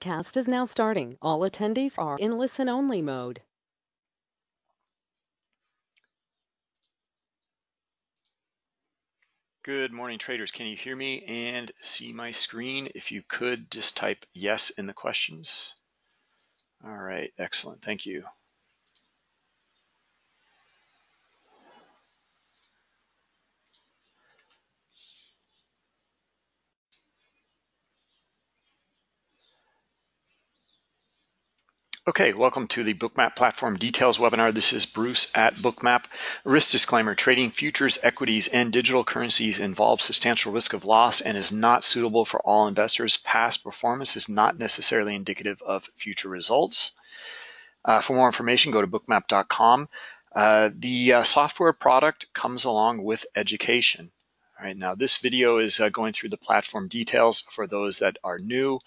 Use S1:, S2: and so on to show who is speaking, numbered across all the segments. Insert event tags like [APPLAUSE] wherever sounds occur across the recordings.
S1: Cast is now starting. All attendees are in listen-only mode.
S2: Good morning, traders. Can you hear me and see my screen? If you could, just type yes in the questions. All right, excellent. Thank you. Okay, welcome to the Bookmap Platform Details webinar. This is Bruce at Bookmap. Risk disclaimer, trading futures, equities, and digital currencies involves substantial risk of loss and is not suitable for all investors. Past performance is not necessarily indicative of future results. Uh, for more information, go to bookmap.com. Uh, the uh, software product comes along with education. All right, now this video is uh, going through the platform details for those that are new.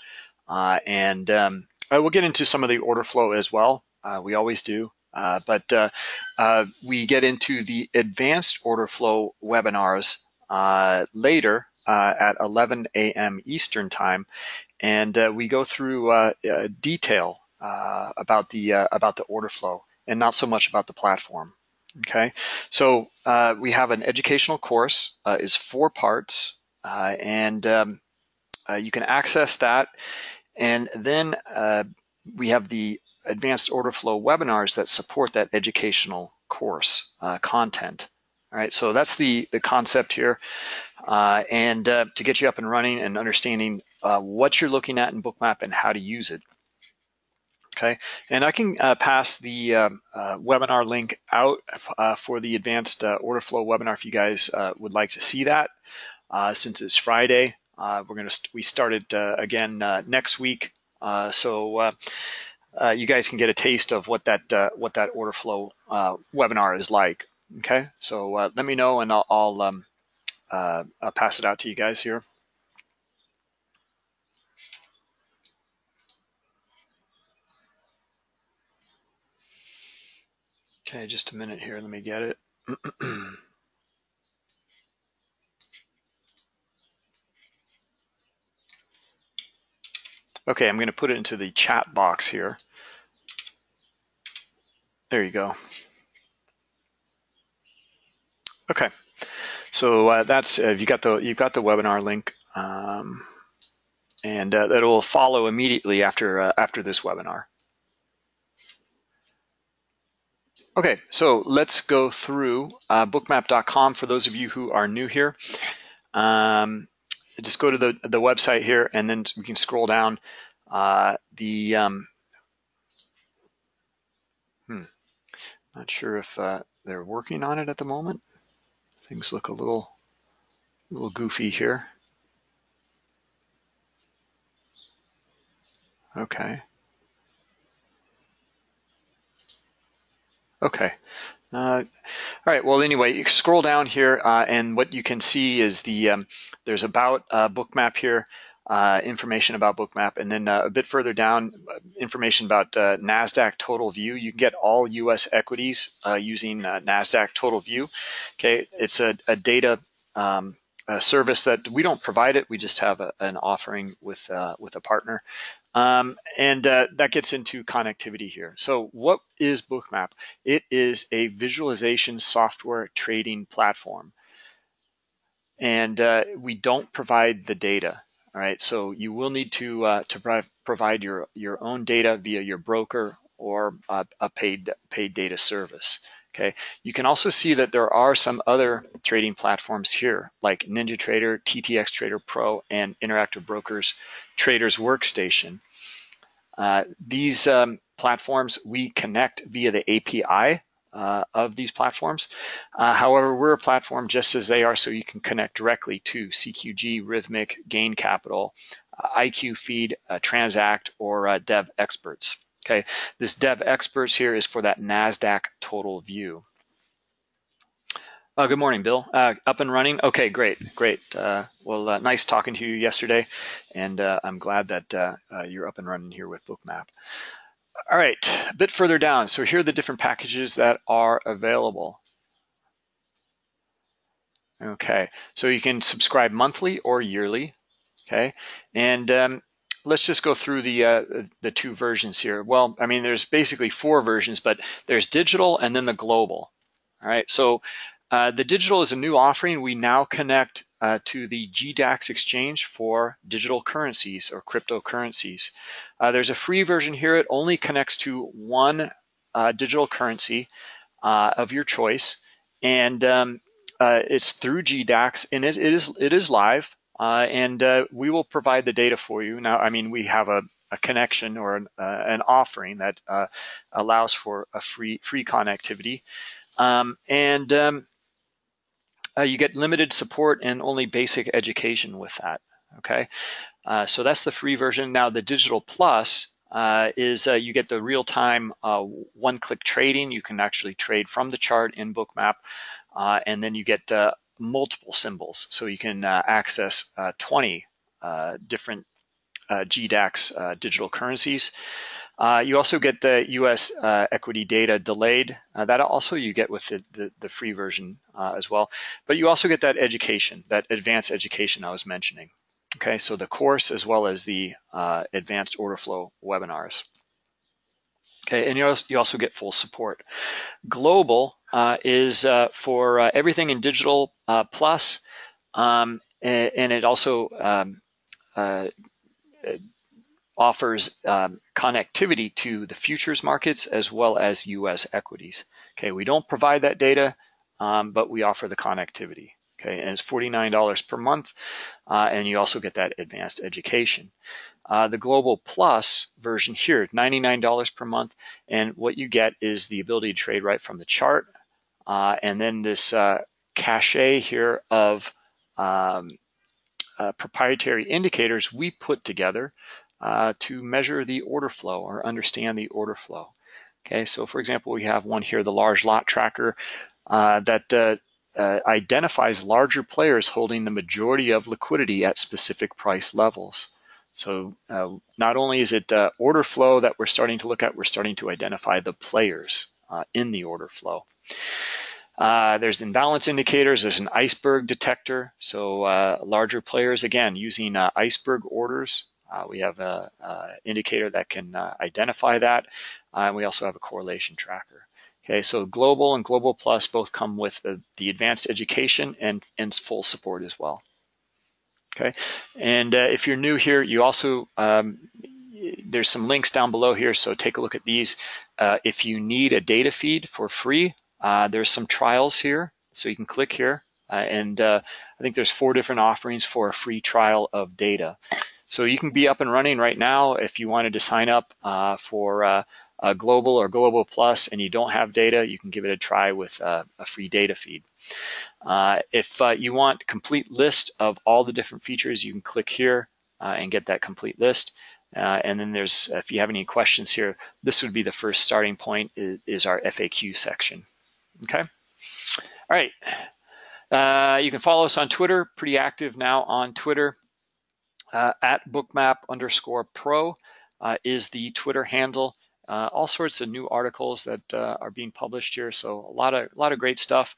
S2: Uh, and um, uh, we'll get into some of the order flow as well. Uh, we always do. Uh, but uh, uh, we get into the advanced order flow webinars uh, later at 11 a.m. Eastern time, and we go through detail about the about the order flow and not so much about the platform. Okay, so we have an educational course is four parts, and um, you can access that and then uh, we have the advanced order flow webinars that support that educational course uh, content. All right, so that's the, the concept here. Uh, and uh, to get you up and running and understanding uh, what you're looking at in Bookmap and how to use it. Okay, and I can uh, pass the um, webinar link out for the advanced order flow webinar if you guys would like to see that. since it's Friday, uh, we're going to st we started uh, again uh, next week, so you guys can get a taste of what that what that order flow webinar is like. Okay, so let me know and I'll I'll, um, I'll pass it out to you guys here. Okay, just a minute here. Let me get it. [CLEARS THROAT] Okay, I'm going to put it into the chat box here. There you go. Okay, so uh, that's uh, you got the you've got the webinar link, um, and uh, that will follow immediately after uh, after this webinar. Okay, so let's go through uh, bookmap.com for those of you who are new here. Um, just go to the, the website here and then we can scroll down uh, the, um, hmm, not sure if uh, they're working on it at the moment. Things look a little, little goofy here. Okay. Okay, uh, all right, well, anyway, you scroll down here uh, and what you can see is the, um, there's about uh, bookmap here, uh, information about bookmap, and then uh, a bit further down, uh, information about NASDAQ total view. You can get all US equities using NASDAQ total view. Okay, it's a, a data um, a service that we don't provide it, we just have a, an offering with, with a partner. Um, and uh, that gets into connectivity here. So what is Bookmap? It is a visualization software trading platform. And uh, we don't provide the data. All right, so you will need to uh, to provide your your own data via your broker or a paid paid data service. Okay, you can also see that there are some other trading platforms here, like NinjaTrader, TTX Trader Pro, and Interactive Brokers Traders Workstation. Uh, these um, platforms we connect via the API uh, of these platforms. Uh, however, we're a platform just as they are, so you can connect directly to CQG, Rithmic, Gain Capital, uh, IQFeed, uh, Transaq, or uh, Devexperts. Okay, this Devexperts here is for that NASDAQ total view. Uh, good morning, Bill. Uh, up and running? Okay, great, great. Uh, well, uh, nice talking to you yesterday, and uh, I'm glad that uh, you're up and running here with Bookmap. All right, a bit further down. So here are the different packages that are available. Okay, so you can subscribe monthly or yearly. Okay, and um, let's just go through the uh, the two versions here. Well, I mean, there's basically four versions, but there's digital and then the global. All right, so uh, the digital is a new offering. We now connect uh, to the GDAX exchange for digital currencies or cryptocurrencies. Uh, there's a free version here. It only connects to one uh, digital currency uh, of your choice, and um, it's through GDAX, and it, it is it is live. Uh, and uh, we will provide the data for you. Now, I mean, we have a, a connection or an, uh, an offering that uh, allows for a free free connectivity, um, and um, uh, you get limited support and only basic education with that. Okay, uh, so that's the free version. Now, the Digital Plus is you get the real-time one-click trading. You can actually trade from the chart in Bookmap, and then you get multiple symbols. So you can uh, access uh, 20 uh, different uh, GDAX digital currencies. you also get the US equity data delayed. that also you get with the, the, the free version as well. But you also get that education, that advanced education I was mentioning. Okay, so the course as well as the advanced order flow webinars. Okay, and you also, get full support. Global uh, is uh, for uh, everything in Digital uh, Plus, um, and, and, it also um, uh, offers um, connectivity to the futures markets as well as U.S. equities. Okay, we don't provide that data, um, but we offer the connectivity. Okay, and it's $49 per month, uh, and you also get that advanced education. Uh, the Global Plus version here, $99 per month, and what you get is the ability to trade right from the chart, uh, and then this uh, cache here of um, uh, proprietary indicators we put together uh, to measure the order flow or understand the order flow. Okay, so for example, we have one here, the large lot tracker, uh, that identifies larger players holding the majority of liquidity at specific price levels. So uh, not only is it uh, order flow that we're starting to look at, we're starting to identify the players uh, in the order flow. Uh, there's imbalance indicators, there's an iceberg detector. So uh, larger players, again, using uh, iceberg orders. we have an indicator that can identify that. and we also have a correlation tracker. Okay, so Global and Global Plus both come with the, the advanced education and, and full support as well. Okay, and uh, if you're new here, you also, um, there's some links down below here, so take a look at these. Uh, if you need a data feed for free, uh, there's some trials here, so you can click here, uh, and uh, I think there's four different offerings for a free trial of data. So you can be up and running right now if you wanted to sign up uh, for Global or Global Plus and you don't have data, you can give it a try with a free data feed. Uh, if uh, you want complete list of all the different features, you can click here uh, and get that complete list. Uh, and then there's, if you have any questions here, this would be the first starting point is, is our FAQ section. Okay. All right. you can follow us on Twitter, pretty active now on Twitter. at bookmap underscore pro is the Twitter handle uh, all sorts of new articles that uh, are being published here. So a lot of a lot of great stuff.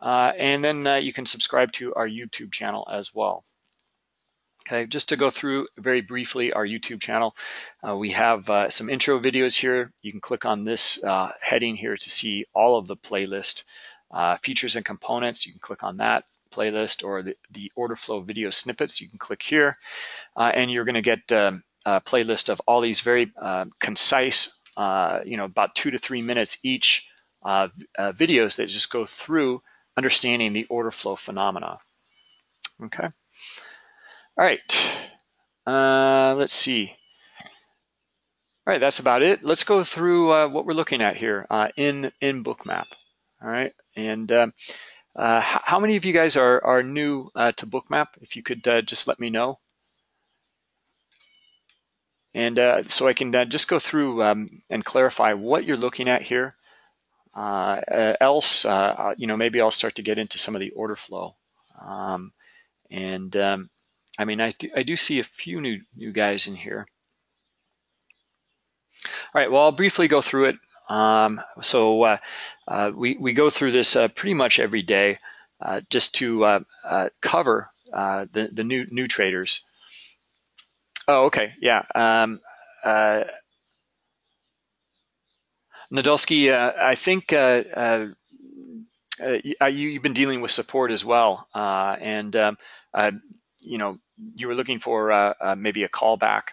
S2: Uh, and then uh, you can subscribe to our YouTube channel as well. Okay, just to go through very briefly our YouTube channel, uh, we have uh, some intro videos here. You can click on this heading here to see all of the playlist features and components. You can click on that playlist or the, the order flow video snippets. You can click here and you're going to get um, a playlist of all these very concise uh, you know, about two to three minutes each uh, uh, videos that just go through understanding the order flow phenomena. Okay. All right. Uh, let's see. All right, that's about it. Let's go through uh, what we're looking at here uh, in in Bookmap. All right, and um, how many of you guys are are new to Bookmap? If you could just let me know. And uh, so I can uh, just go through um, and clarify what you're looking at here. Uh, uh else, uh, uh, you know, maybe I'll start to get into some of the order flow. Um, and um, I mean, I do, I do see a few new, new guys in here. All right, well, I'll briefly go through it. Um, so we, we go through this pretty much every day just to cover the, the new, new traders. Oh, okay, yeah. Um, uh, Nadolski, uh, I think uh, uh, uh you, have been dealing with support as well, uh, and um, uh, you know you were looking for maybe a callback.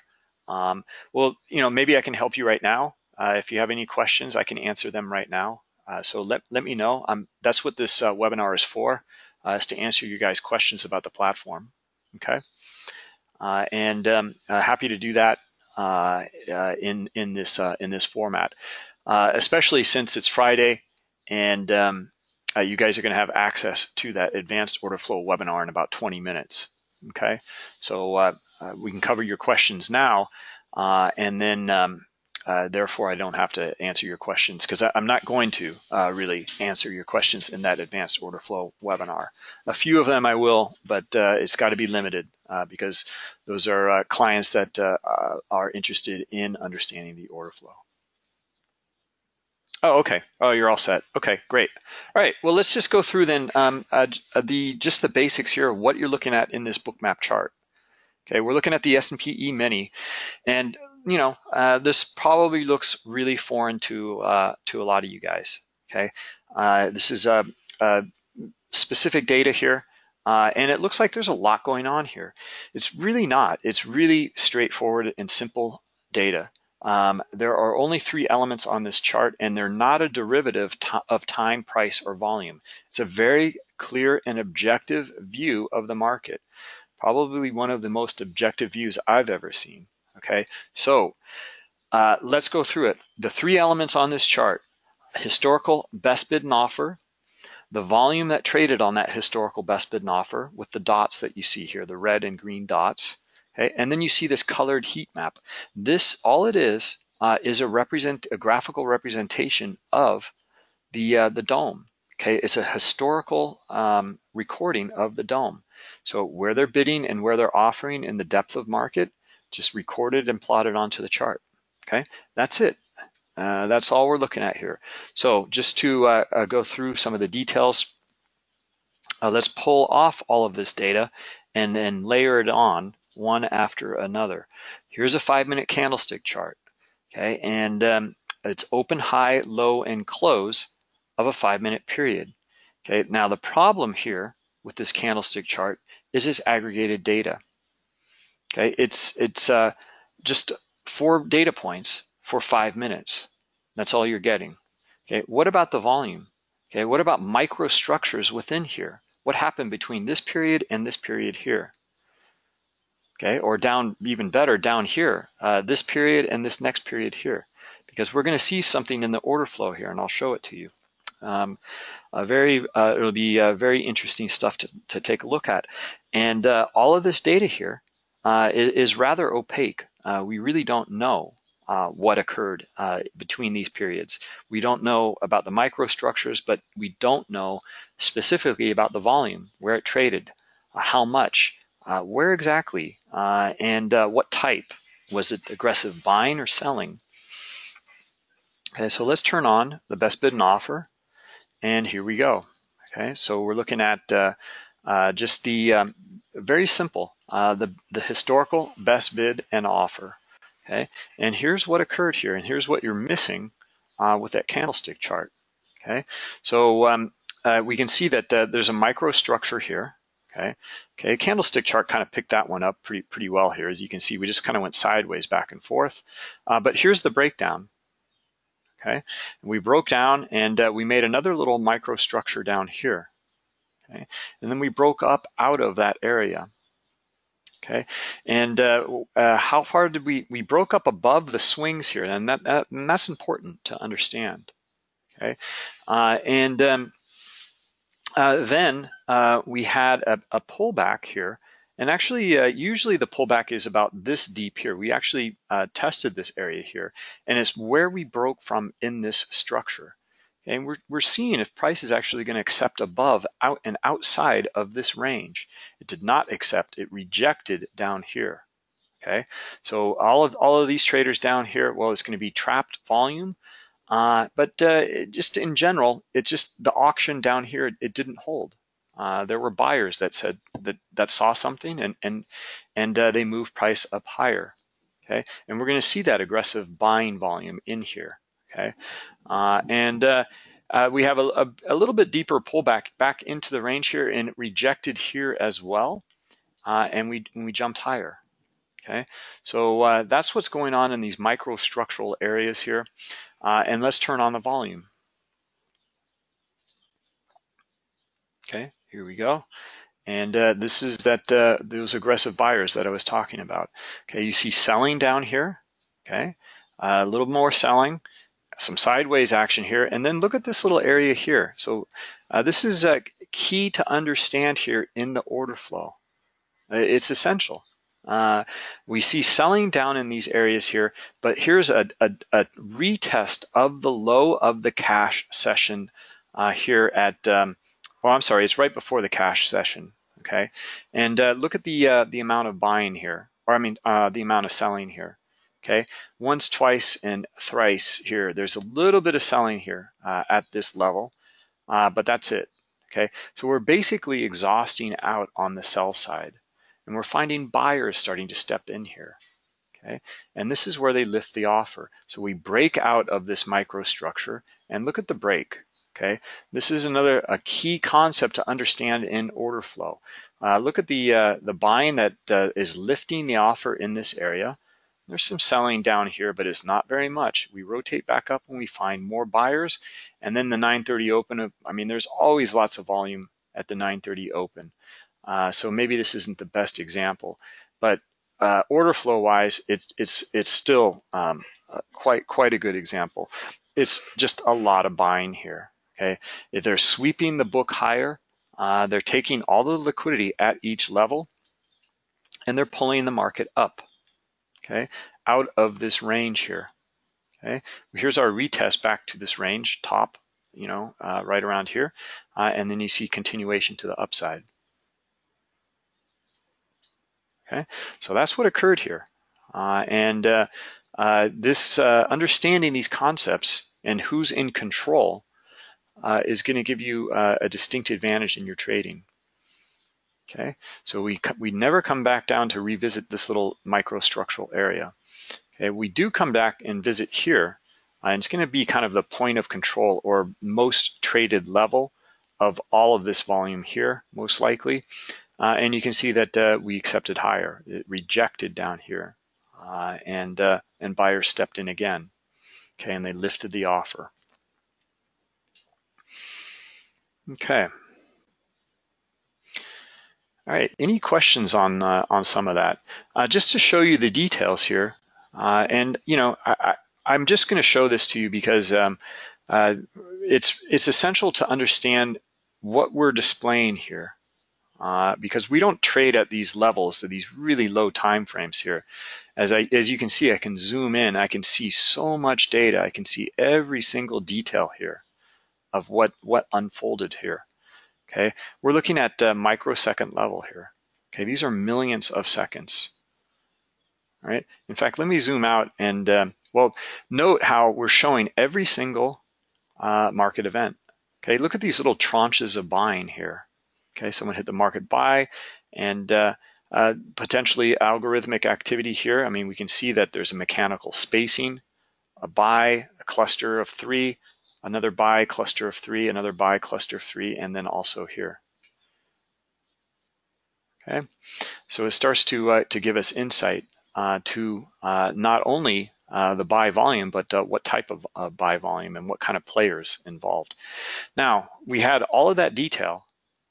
S2: Um, well, you know maybe I can help you right now. if you have any questions, I can answer them right now. so let let me know. Um, that's what this webinar is for, is to answer you guys' questions about the platform. Okay, and um, happy to do that in in this in this format uh, especially since it's Friday and um, uh, you guys are going to have access to that advanced order flow webinar in about 20 minutes. Okay, so uh, uh we can cover your questions now, uh, and then um, therefore I don't have to answer your questions because I'm not going to really answer your questions in that advanced order flow webinar. A few of them I will, but it's got to be limited because those are clients that are interested in understanding the order flow. Oh, okay. Oh, you're all set. Okay, great. All right. Well, let's just go through then um, uh, uh the just the basics here of what you're looking at in this book map chart. Okay, we're looking at the S&P E-mini, and you know uh, this probably looks really foreign to uh, to a lot of you guys. Okay, uh, this is a, a, specific data here, uh, and it looks like there's a lot going on here. It's really not. It's really straightforward and simple data. Um, there are only three elements on this chart and they're not a derivative of time, price, or volume. It's a very clear and objective view of the market. Probably one of the most objective views I've ever seen, okay? So uh, let's go through it. The three elements on this chart, historical best bid and offer, the volume that traded on that historical best bid and offer with the dots that you see here, the red and green dots, Okay, and then you see this colored heat map. This, all it is, uh, is a represent a graphical representation of the uh, the dome. Okay, it's a historical um, recording of the dome. So where they're bidding and where they're offering in the depth of market, just recorded and plotted onto the chart. Okay, that's it. Uh, that's all we're looking at here. So just to uh, uh, go through some of the details, uh, let's pull off all of this data and then layer it on one after another. Here's a five minute candlestick chart, okay? And um, it's open, high, low, and close of a five minute period. Okay, now the problem here with this candlestick chart is this aggregated data. Okay, it's it's uh, just four data points for five minutes. That's all you're getting. Okay, what about the volume? Okay, what about microstructures within here? What happened between this period and this period here? Okay? Or down, even better, down here, uh, this period and this next period here, because we're gonna see something in the order flow here, and I'll show it to you. Um, very, uh, it'll be uh, very interesting stuff to, to take a look at. And uh, all of this data here uh, is, is, rather opaque. Uh, we really don't know uh, what occurred between these periods. We don't know about the microstructures, but we don't know specifically about the volume, where it traded, how much, uh, where exactly uh, and uh, what type? Was it aggressive buying or selling? Okay, so let's turn on the best bid and offer, and here we go. Okay, so we're looking at uh, uh, just the um, very simple, uh, the, the historical best bid and offer. Okay, and here's what occurred here, and here's what you're missing with that candlestick chart. Okay, so um, we can see that there's a microstructure here Okay, okay, candlestick chart kind of picked that one up pretty pretty well here. As you can see, we just kind of went sideways back and forth. Uh, but here's the breakdown. Okay, we broke down and uh, we made another little microstructure down here. Okay, and then we broke up out of that area. Okay, and uh, uh, how far did we we broke up above the swings here, and that, that and that's important to understand. Okay, uh, and um, uh, then uh, we had a, a, pullback here. And actually, uh, usually the pullback is about this deep here. We actually uh, tested this area here, and it's where we broke from in this structure. And we're, we're seeing if price is actually going to accept above out and outside of this range. It did not accept, it rejected down here. Okay, so all of all of these traders down here, well, it's going to be trapped volume uh, but uh, just in general, it just the auction down here, it, it didn't hold. Uh, there were buyers that said that that saw something and and and uh, they moved price up higher. Okay, and we're going to see that aggressive buying volume in here. Okay, uh, and uh, we have a, a, a, little bit deeper pullback back into the range here and rejected here as well, and we and we jumped higher. Okay, so that's what's going on in these microstructural areas here, and let's turn on the volume. Okay, here we go. And uh, this is that uh, those aggressive buyers that I was talking about. Okay, you see selling down here. Okay, a little more selling, some sideways action here, and then look at this little area here. So uh, this is uh, key to understand here in the order flow. Uh, it's essential. Uh, we see selling down in these areas here, but here's a, a, a retest of the low of the cash session here at um, well, I'm sorry, it's right before the cash session, okay? And uh, look at the, uh, the amount of buying here, or I mean, uh, the amount of selling here, okay? Once, twice, and thrice here. There's a little bit of selling here uh, at this level, uh, but that's it, okay? So we're basically exhausting out on the sell side, and we're finding buyers starting to step in here, okay? And this is where they lift the offer. So we break out of this microstructure, and look at the break, Okay, this is another a key concept to understand in order flow. Uh, look at the uh, the buying that uh, is lifting the offer in this area. There's some selling down here, but it's not very much. We rotate back up when we find more buyers, and then the 930 open. I mean, there's always lots of volume at the 930 open. Uh, so maybe this isn't the best example, but uh, order flow wise, it's it's it's still um, uh, quite quite a good example. It's just a lot of buying here. Okay, if they're sweeping the book higher, uh, they're taking all the liquidity at each level and they're pulling the market up, okay, out of this range here. Okay, here's our retest back to this range, top, you know, uh, right around here, and then you see continuation to the upside. Okay, so that's what occurred here, uh, and uh, uh, this understanding these concepts and who's in control uh, is going to give you uh, a distinct advantage in your trading. Okay, so we, we never come back down to revisit this little microstructural area. Okay, we do come back and visit here, uh, and it's going to be kind of the point of control or most traded level of all of this volume here, most likely. Uh, and you can see that uh, we accepted higher. It rejected down here, uh, and uh, and buyers stepped in again. Okay, and they lifted the offer. Okay. All right, any questions on uh, on some of that? Uh, just to show you the details here, and you know, I, I, am just going to show this to you because um, it's it's essential to understand what we're displaying here, uh, because we don't trade at these levels, to these really low time frames here. As I as you can see, I can zoom in, I can see so much data, I can see every single detail here of what, what unfolded here. Okay, we're looking at uh, microsecond level here. Okay, these are millions of seconds. All right, in fact, let me zoom out and, um, well, note how we're showing every single uh, market event. Okay, look at these little tranches of buying here. Okay, someone hit the market buy and uh, uh, potentially algorithmic activity here. I mean, we can see that there's a mechanical spacing, a buy, a cluster of three, another buy cluster of three, another buy cluster of three, and then also here. Okay, so it starts to uh, to give us insight uh, to uh, not only uh, the buy volume, but what type of buy volume and what kind of players involved. Now we had all of that detail,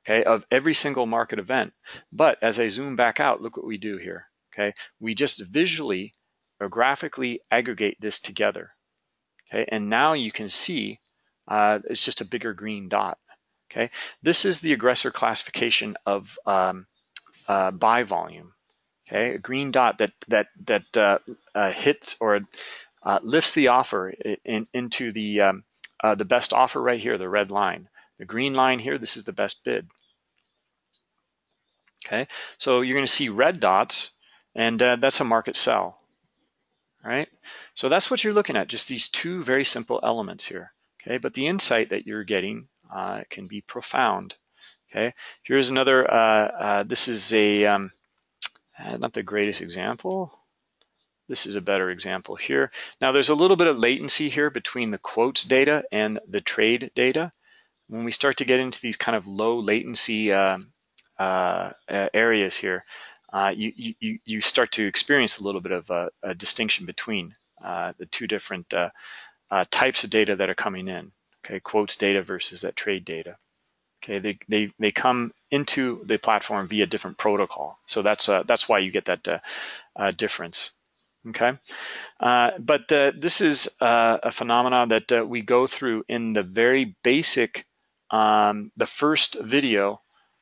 S2: okay, of every single market event. But as I zoom back out, look what we do here. Okay, we just visually or graphically aggregate this together. Okay, and now you can see uh, it's just a bigger green dot. Okay, this is the aggressor classification of um, uh, buy volume. Okay, a green dot that that that uh, uh hits or uh, lifts the offer in, into the um, uh, the best offer right here, the red line. The green line here, this is the best bid. Okay, so you're going to see red dots, and that's a market sell. All right, so that's what you're looking at, just these two very simple elements here. Okay, but the insight that you're getting uh, can be profound. Okay, here's another, uh, uh, this is a, um, uh, not the greatest example. This is a better example here. Now there's a little bit of latency here between the quotes data and the trade data. When we start to get into these kind of low latency uh, uh, areas here, uh, you, you, you start to experience a little bit of a, a distinction between uh, the two different uh, types of data that are coming in. Okay, quotes data versus that trade data. Okay, they, they, they come into the platform via different protocol. So that's, that's why you get that difference. Okay, uh, but uh, this is uh, a phenomenon that we go through in the very basic, um, the first video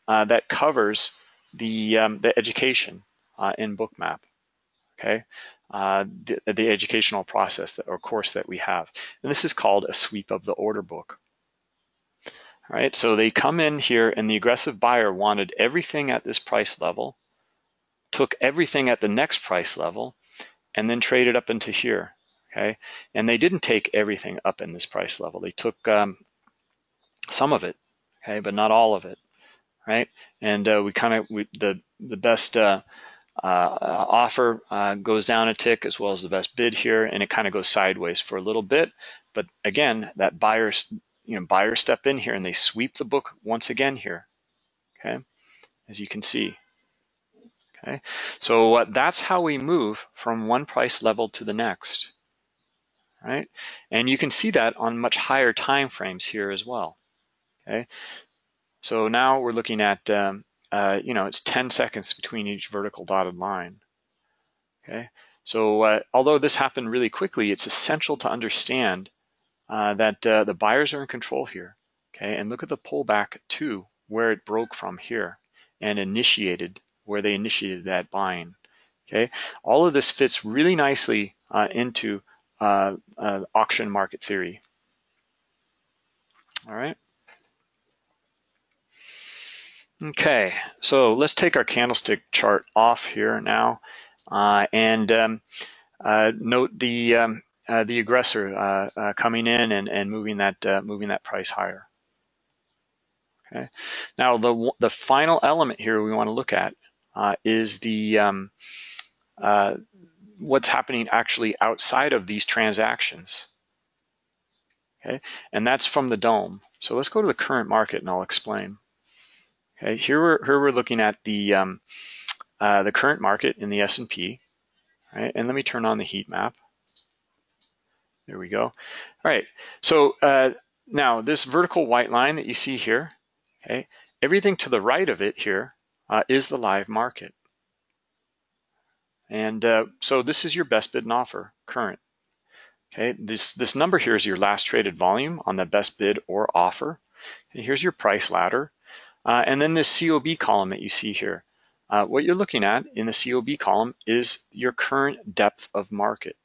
S2: that covers the, um, the education in Bookmap. Okay, the, the educational process that, or course that we have. And this is called a sweep of the order book right? So they come in here and the aggressive buyer wanted everything at this price level, took everything at the next price level, and then traded up into here, okay? And they didn't take everything up in this price level. They took um, some of it, okay, but not all of it, right? And uh, we kind of, the, the best uh, uh, offer uh, goes down a tick as well as the best bid here, and it kind of goes sideways for a little bit. But again, that buyer's you know, buyers step in here and they sweep the book once again here, okay, as you can see. Okay, so uh, that's how we move from one price level to the next, right? And you can see that on much higher time frames here as well, okay? So now we're looking at, um, uh, you know, it's 10 seconds between each vertical dotted line, okay? So uh, although this happened really quickly, it's essential to understand uh, that uh, the buyers are in control here. Okay, and look at the pullback to where it broke from here and initiated where they initiated that buying. Okay, all of this fits really nicely uh, into uh, auction market theory. All right. Okay, so let's take our candlestick chart off here now uh, and um, note the um, uh, the aggressor uh, uh, coming in and, and moving that uh, moving that price higher. Okay. Now the the final element here we want to look at uh, is the um, uh, what's happening actually outside of these transactions. Okay, and that's from the dome. So let's go to the current market and I'll explain. Okay, here we're here we're looking at the um, the current market in the S&P. Right, and let me turn on the heat map. There we go. All right, so uh, now this vertical white line that you see here, okay, everything to the right of it here uh, is the live market. And uh, so this is your best bid and offer current. Okay, this, this number here is your last traded volume on the best bid or offer. And here's your price ladder. Uh, and then this COB column that you see here. Uh, what you're looking at in the COB column is your current depth of market.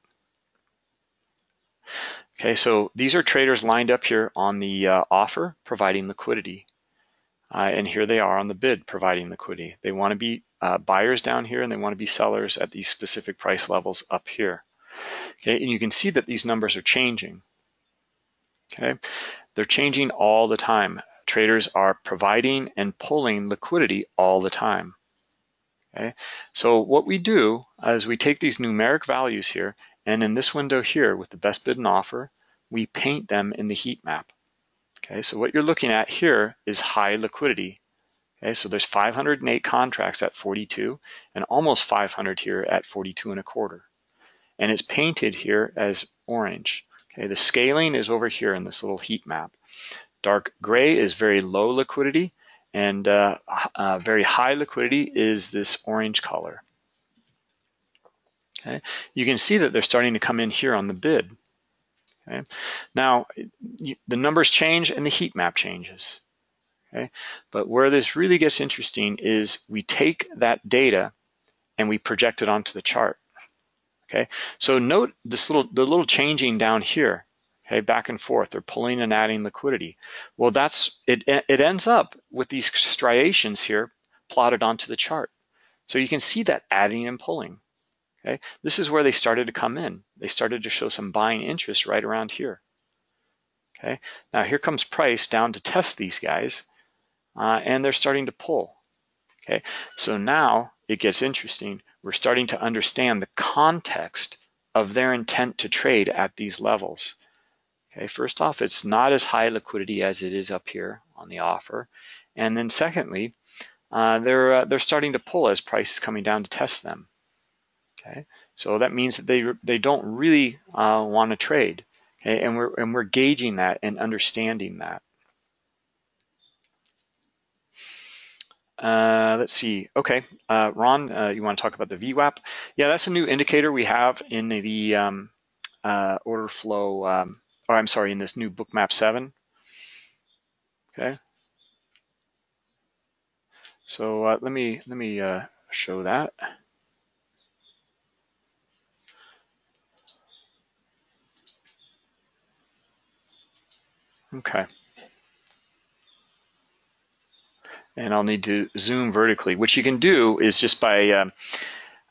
S2: Okay, so these are traders lined up here on the uh, offer, providing liquidity. Uh, and here they are on the bid, providing liquidity. They want to be uh, buyers down here and they want to be sellers at these specific price levels up here. Okay, and you can see that these numbers are changing. Okay, they're changing all the time. Traders are providing and pulling liquidity all the time. Okay, so what we do is we take these numeric values here and in this window here with the best bid and offer, we paint them in the heat map. Okay, so what you're looking at here is high liquidity. Okay, so there's 508 contracts at 42 and almost 500 here at 42 and a quarter. And it's painted here as orange. Okay, the scaling is over here in this little heat map. Dark gray is very low liquidity and uh, uh, very high liquidity is this orange color. Okay, you can see that they're starting to come in here on the bid. Okay, now you, the numbers change and the heat map changes. Okay, but where this really gets interesting is we take that data and we project it onto the chart. Okay, so note this little the little changing down here. Okay, back and forth, they're pulling and adding liquidity. Well, that's it. It ends up with these striations here plotted onto the chart. So you can see that adding and pulling. Okay, this is where they started to come in. They started to show some buying interest right around here. Okay, now here comes price down to test these guys. uh, and they're starting to pull. Okay, so now it gets interesting. We're starting to understand the context of their intent to trade at these levels. Okay, first off, it's not as high liquidity as it is up here on the offer. And then secondly, uh, they're, uh, they're starting to pull as price is coming down to test them. Okay, so that means that they, they don't really uh, want to trade. Okay, and we're, and we're gauging that and understanding that. Uh, let's see. Okay, uh, Ron, uh, you want to talk about the VWAP? Yeah, that's a new indicator we have in the, the um, uh, order flow. Um, or I'm sorry, in this new Bookmap 7. Okay. So uh, let me let me uh, show that. Okay. and I'll need to zoom vertically, which you can do is just by, um,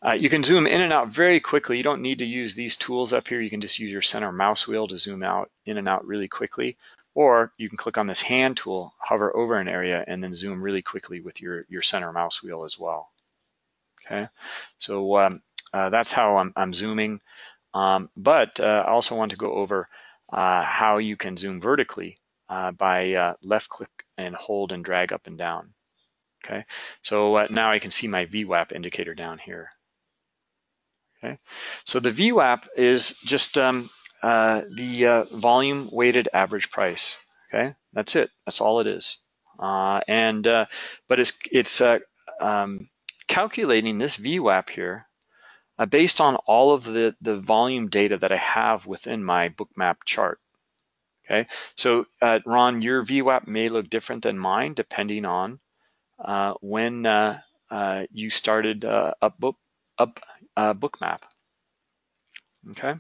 S2: uh, you can zoom in and out very quickly. You don't need to use these tools up here. You can just use your center mouse wheel to zoom out in and out really quickly. Or you can click on this hand tool, hover over an area, and then zoom really quickly with your, your center mouse wheel as well. Okay, so um, uh, that's how I'm, I'm zooming. Um, but uh, I also want to go over uh, how you can zoom vertically uh, by uh, left click and hold and drag up and down. Okay, so now I can see my VWAP indicator down here. Okay, so the VWAP is just um, uh, the uh, volume weighted average price. Okay, that's it. That's all it is. Uh, and uh, but it's it's uh, um, calculating this VWAP here based on all of the the volume data that I have within my bookmap chart. Okay, so Ron, your VWAP may look different than mine depending on uh, when uh, uh, you started up book up bookmap. Okay.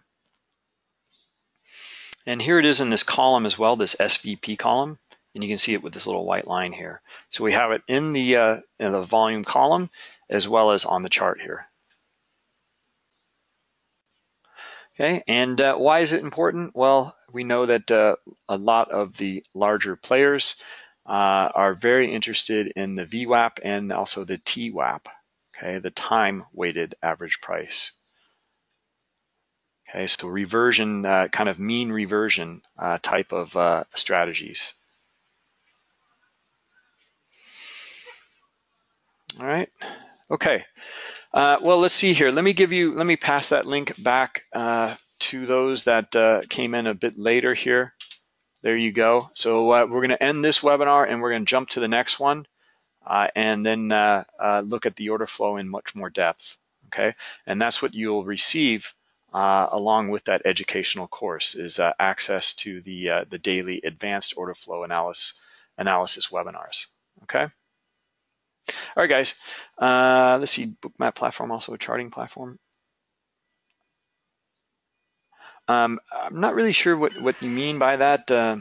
S2: And here it is in this column as well, this SVP column, and you can see it with this little white line here. So we have it in the uh, in the volume column as well as on the chart here. Okay, and uh, why is it important? Well, we know that uh, a lot of the larger players uh, are very interested in the VWAP and also the TWAP, okay, the time weighted average price. Okay, so reversion, uh, kind of mean reversion uh, type of uh, strategies. All right, okay. Uh, well, let's see here. Let me give you, let me pass that link back uh, to those that uh, came in a bit later here. There you go. So we're going to end this webinar and we're going to jump to the next one uh, and then uh, uh, look at the order flow in much more depth. Okay, and that's what you'll receive uh, along with that educational course is uh, access to the the daily advanced order flow analysis analysis webinars. Okay. All right, guys. let's see. Bookmap platform also a charting platform. Um, I'm not really sure what, what you mean by that, uh,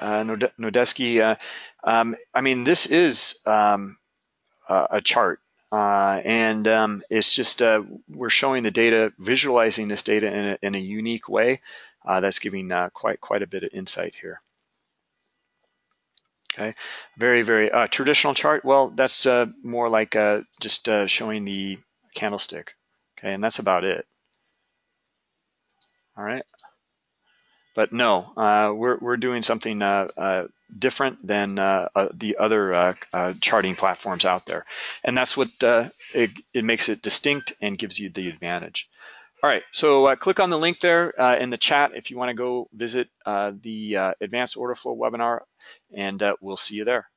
S2: uh. Uh, um, I mean, this is um, a chart, uh, and um, it's just uh, we're showing the data, visualizing this data in a, in a unique way uh, that's giving quite quite a bit of insight here. Okay, very very traditional chart. Well, that's more like just showing the candlestick. Okay, and that's about it. All right. But no, uh, we're, we're doing something uh, uh, different than uh, uh, the other uh, charting platforms out there. And that's what it, it makes it distinct and gives you the advantage. All right, so click on the link there in the chat if you want to go visit the Advanced Order Flow webinar, and we'll see you there.